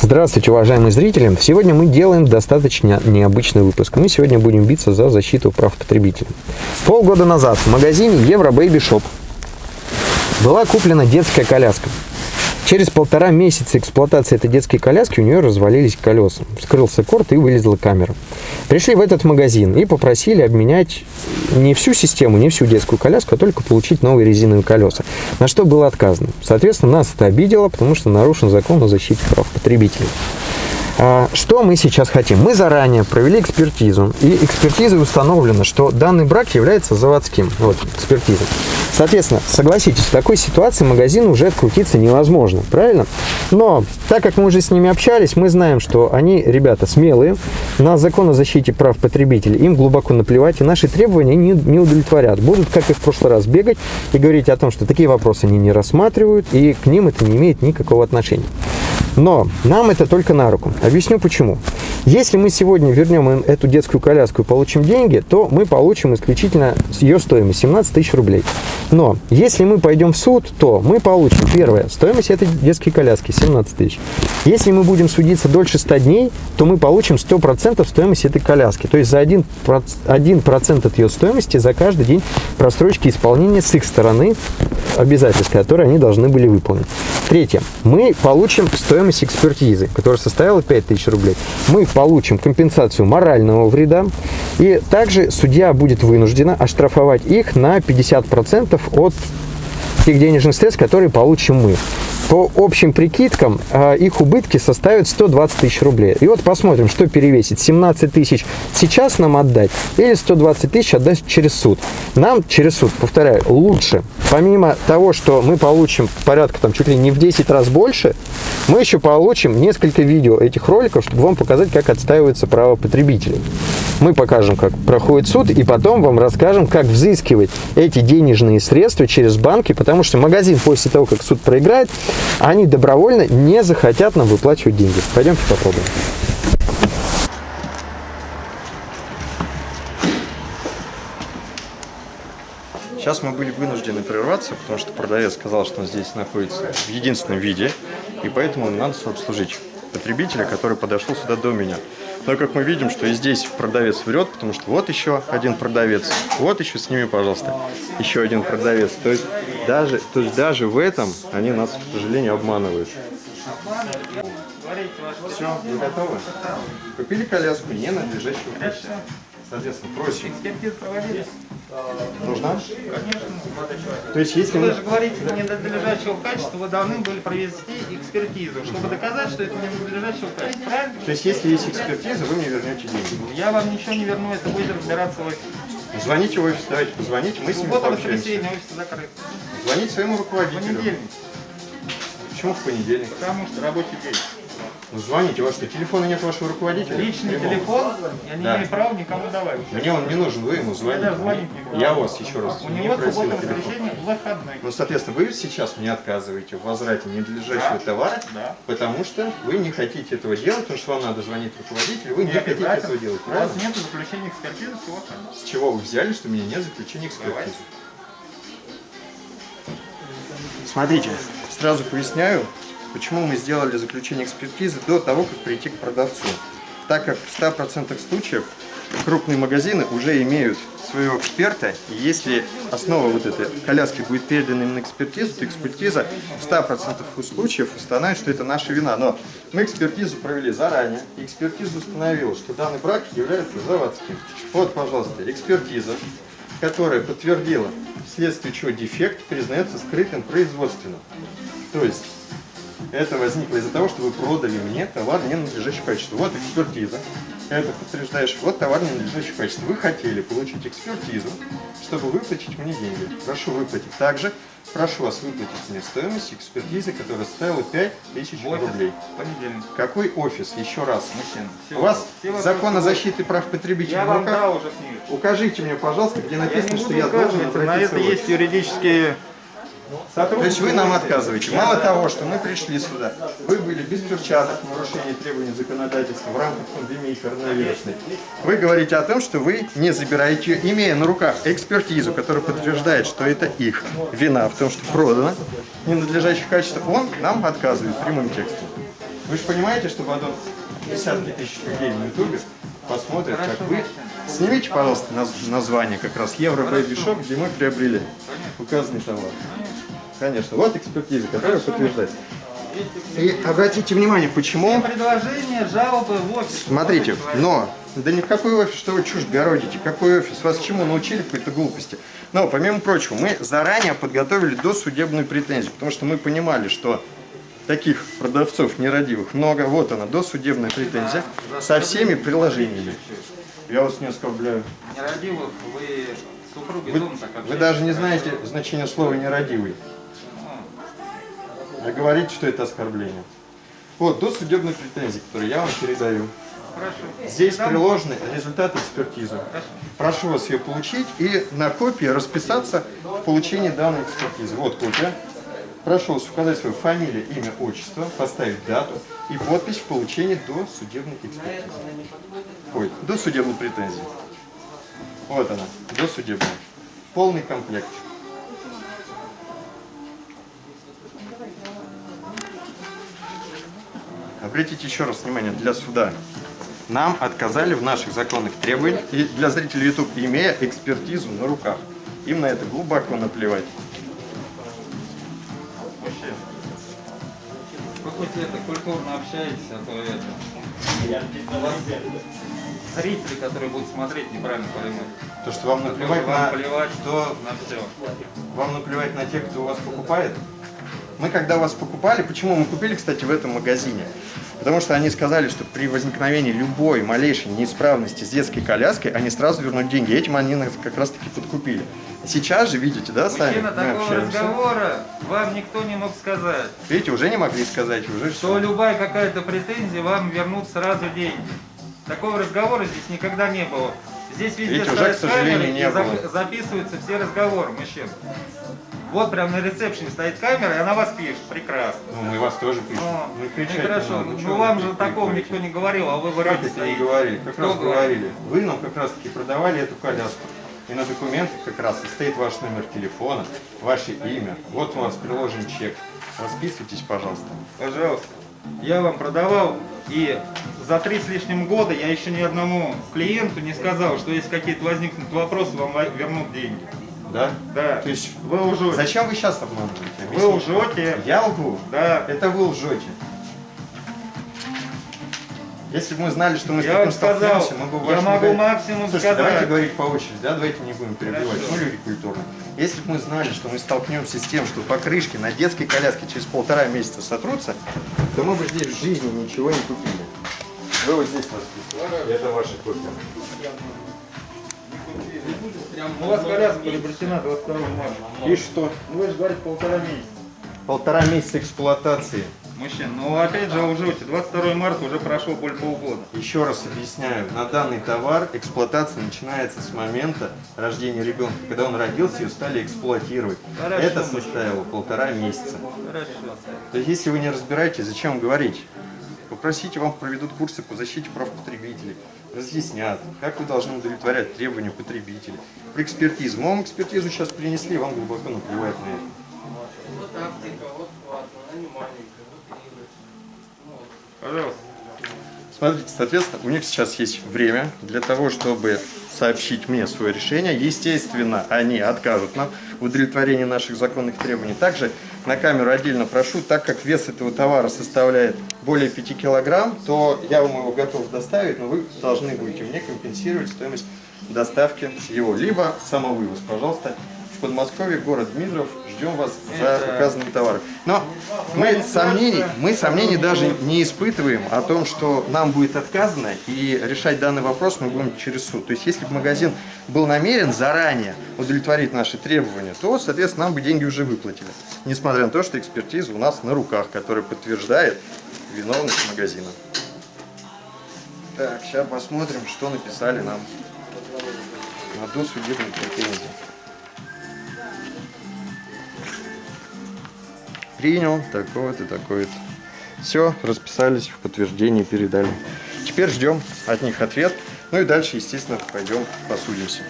Здравствуйте, уважаемые зрители! Сегодня мы делаем достаточно необычный выпуск. Мы сегодня будем биться за защиту прав потребителей. Полгода назад в магазине Евро Baby Shop была куплена детская коляска. Через полтора месяца эксплуатации этой детской коляски у нее развалились колеса. Вскрылся корт и вылезла камера. Пришли в этот магазин и попросили обменять не всю систему, не всю детскую коляску, а только получить новые резиновые колеса. На что было отказано. Соответственно, нас это обидело, потому что нарушен закон о защите прав потребителей. А, что мы сейчас хотим? Мы заранее провели экспертизу, и экспертизой установлено, что данный брак является заводским. Вот, экспертиза. Соответственно, согласитесь, в такой ситуации магазин уже открутиться невозможно, правильно? Но, так как мы уже с ними общались, мы знаем, что они, ребята, смелые, на закон о защите прав потребителей им глубоко наплевать, и наши требования не, не удовлетворят. Будут, как и в прошлый раз, бегать и говорить о том, что такие вопросы они не рассматривают, и к ним это не имеет никакого отношения. Но нам это только на руку. Объясню почему. Если мы сегодня вернем эту детскую коляску и получим деньги, то мы получим исключительно ее стоимость 17 тысяч рублей. Но если мы пойдем в суд, то мы получим, первое, стоимость этой детской коляски 17 тысяч. Если мы будем судиться дольше 100 дней, то мы получим 100% стоимость этой коляски. То есть за 1%, 1 от ее стоимости за каждый день просрочки исполнения с их стороны обязательств, которые они должны были выполнить. Третье. Мы получим стоимость экспертизы, которая составила 5000 рублей. Мы получим компенсацию морального вреда. И также судья будет вынуждена оштрафовать их на 50% от тех денежных средств, которые получим мы. По общим прикидкам, а, их убытки составят 120 тысяч рублей. И вот посмотрим, что перевесит. 17 тысяч сейчас нам отдать или 120 тысяч отдать через суд. Нам через суд, повторяю, лучше. Помимо того, что мы получим порядка там чуть ли не в 10 раз больше, мы еще получим несколько видео этих роликов, чтобы вам показать, как отстаивается право потребителей. Мы покажем, как проходит суд, и потом вам расскажем, как взыскивать эти денежные средства через банки, потому что магазин после того, как суд проиграет, они добровольно не захотят нам выплачивать деньги. Пойдемте попробуем. Сейчас мы были вынуждены прерваться, потому что продавец сказал, что он здесь находится в единственном виде, и поэтому надо обслужить потребителя, который подошел сюда до меня. Но как мы видим, что и здесь продавец врет, потому что вот еще один продавец, вот еще сними, пожалуйста, еще один продавец. То есть даже, то есть даже в этом они нас, к сожалению, обманывают. Все, вы готовы? Купили коляску не надлежащего. Соответственно, просим. Нужна? Конечно. То есть, если вы даже говорите не надлежащего качества, вы должны были провести экспертизу, чтобы доказать, что это не надлежащего качества. Правильно? То есть, если есть экспертиза, вы мне вернете деньги? Я вам ничего не верну, это будет разбираться в офисе. Звоните в офис, давайте позвоните, мы с ним пообщаемся. офис закрыт. Звоните своему руководителю. В понедельник. Почему в понедельник? Потому что рабочий день. Ну, звоните, у вас что, телефона нет вашего руководителя? Личный Прямого. телефон я не да. имею права никому давать. Мне он не нужен, вы ему звоните. Я, звонить не я вас еще раз У него суббота воскресенье выходной. Ну, соответственно, вы сейчас мне отказываете в возврате ненадлежащего да? товара, да. потому что вы не хотите этого делать, потому что вам надо звонить руководителю, вы нет, не хотите этого делать, правильно? У вас нет заключения экспертизы, всего С чего вы взяли, что у меня нет заключения экспертизы? Смотрите, сразу поясняю, Почему мы сделали заключение экспертизы до того, как прийти к продавцу? Так как в 100% случаев крупные магазины уже имеют своего эксперта, и если основа вот этой коляски будет передана им на экспертизу, то экспертиза в 100% случаев установит, что это наша вина. Но мы экспертизу провели заранее, и экспертиза установила, что данный брак является заводским. Вот, пожалуйста, экспертиза, которая подтвердила, вследствие чего дефект признается скрытым производственным. То есть это возникло из-за того, что вы продали мне товар ненадлежащего качества. Вот экспертиза. Это подтверждаешь, вот товар ненадлежащего качества. Вы хотели получить экспертизу, чтобы выплатить мне деньги. Прошу выплатить. Также прошу вас выплатить мне стоимость экспертизы, которая составила 5000 рублей. Понедельник. Какой офис? Еще раз. Мужчина. У вас все закон о защите прав потребителей я? Вам уже Укажите мне, пожалуйста, где написано, что я должен обратиться На это есть юридические то есть вы нам отказываете. Мало того, что мы пришли сюда, вы были без перчаток в нарушении требований законодательства в рамках пандемии коронавирусной. Вы говорите о том, что вы не забираете, имея на руках экспертизу, которая подтверждает, что это их вина в том, что продано ненадлежащее качество, он нам отказывает прямым текстом. Вы же понимаете, что потом десятки тысяч людей на ютубе посмотрят, как вы... Снимите, пожалуйста, наз- название как раз Euro Baby Shop, где мы приобрели указанный товар. Конечно. Вот экспертиза, которая подтверждает. И обратите внимание, почему... Предложение, жалобы в офис. Смотрите, но... Да ни в какой офис, что вы чушь городите, какой офис, вас чему научили какой-то глупости. Но, помимо прочего, мы заранее подготовили досудебную претензию, потому что мы понимали, что таких продавцов нерадивых много. Вот она, досудебная претензия со всеми приложениями. Я вас не оскорбляю. Нерадивых, вы супруги Вы, дома так вы даже не знаете значение слова нерадивый. А говорите, что это оскорбление. Вот, досудебные претензии, которые я вам передаю. Хорошо. Здесь приложены результаты экспертизы. Прошу вас ее получить и на копии расписаться в получении данной экспертизы. Вот копия. Прошу вас указать свою фамилию, имя, отчество, поставить дату и подпись в получении до судебной экспертизы. Ой, до судебной претензии. Вот она, до судебной. Полный комплект. Обратите еще раз внимание, для суда. Нам отказали в наших законных требованиях, и для зрителей YouTube, имея экспертизу на руках. Им на это глубоко наплевать. Вы хоть это культурно общаетесь, а то это... Зрители, которые будут смотреть, неправильно поймут. То, что вам наплевать Вам на... плевать что на все. Вам наплевать на тех, кто у вас покупает? Мы когда вас покупали, почему мы купили, кстати, в этом магазине? Потому что они сказали, что при возникновении любой малейшей неисправности с детской коляской, они сразу вернут деньги. Этим они нас как раз таки подкупили. Сейчас же, видите, да, сами мы такого общаемся. разговора вам никто не мог сказать. Видите, уже не могли сказать, уже Что все. любая какая-то претензия, вам вернут сразу деньги. Такого разговора здесь никогда не было. Здесь везде Видите, уже, к сожалению, не было. записываются все разговоры мужчин. Вот прям на ресепшене стоит камера, и она вас пишет. Прекрасно. Ну, мы вас тоже пишем. Мы ну, кричать хорошо, надо. ну вам же такого никто не говорил, а вы Как вроде это не говорили? Как Кто раз говорит? говорили. Вы нам как раз таки продавали эту коляску. И на документах как раз стоит ваш номер телефона, ваше имя. Вот у вас приложен чек. Расписывайтесь, пожалуйста. Пожалуйста. Я вам продавал, и за три с лишним года я еще ни одному клиенту не сказал, что если какие-то возникнут вопросы, вам вернут деньги. Да? Да. То есть, Вы лжете. зачем вы сейчас обманываете? Вы Объясните. лжете. Я лгу? Да. Это вы лжете. Если бы мы знали, что мы с таким сказал, столкнемся, мы бы я могу магазине- максимум Слушайте, давайте сказать. говорить по очереди, да, давайте не будем перебивать. Хорошо. Мы люди культурные. Если бы мы знали, что мы столкнемся с тем, что покрышки на детской коляске через полтора месяца сотрутся, то мы бы здесь в жизни ничего не купили. Вы вот здесь расписывали. Это ваша копия. У вас коляска приобретена 22 марта. И что? Ну, вы же говорите полтора месяца. Полтора месяца эксплуатации. Мужчин, ну опять же лжете. 22 марта уже прошло более полгода. Еще раз объясняю, на данный товар эксплуатация начинается с момента рождения ребенка. Когда он родился, ее стали эксплуатировать. Хорошо, Это составило полтора месяца. Хорошо. То есть, если вы не разбираетесь, зачем говорить? Попросите, вам проведут курсы по защите прав потребителей, разъяснят, как вы должны удовлетворять требования потребителей. Про экспертизу. Вам экспертизу сейчас принесли, вам глубоко наплевать на это. Пожалуйста. Смотрите, соответственно, у них сейчас есть время для того, чтобы сообщить мне свое решение. Естественно, они откажут нам в удовлетворении наших законных требований. Также на камеру отдельно прошу, так как вес этого товара составляет более 5 килограмм, то я вам его готов доставить, но вы должны будете мне компенсировать стоимость доставки его. Либо самовывоз, пожалуйста. В Подмосковье, город Дмитров, ждем вас за указанные товары. Но мы сомнений, мы сомнений даже не испытываем о том, что нам будет отказано, и решать данный вопрос мы будем через суд. То есть, если бы магазин был намерен заранее удовлетворить наши требования, то, соответственно, нам бы деньги уже выплатили. Несмотря на то, что экспертиза у нас на руках, которая подтверждает виновность магазина. Так, сейчас посмотрим, что написали нам на досудебной претензии. Принял такое-то, такое-то. Все, расписались, в подтверждении передали. Теперь ждем от них ответ. Ну и дальше, естественно, пойдем посудимся.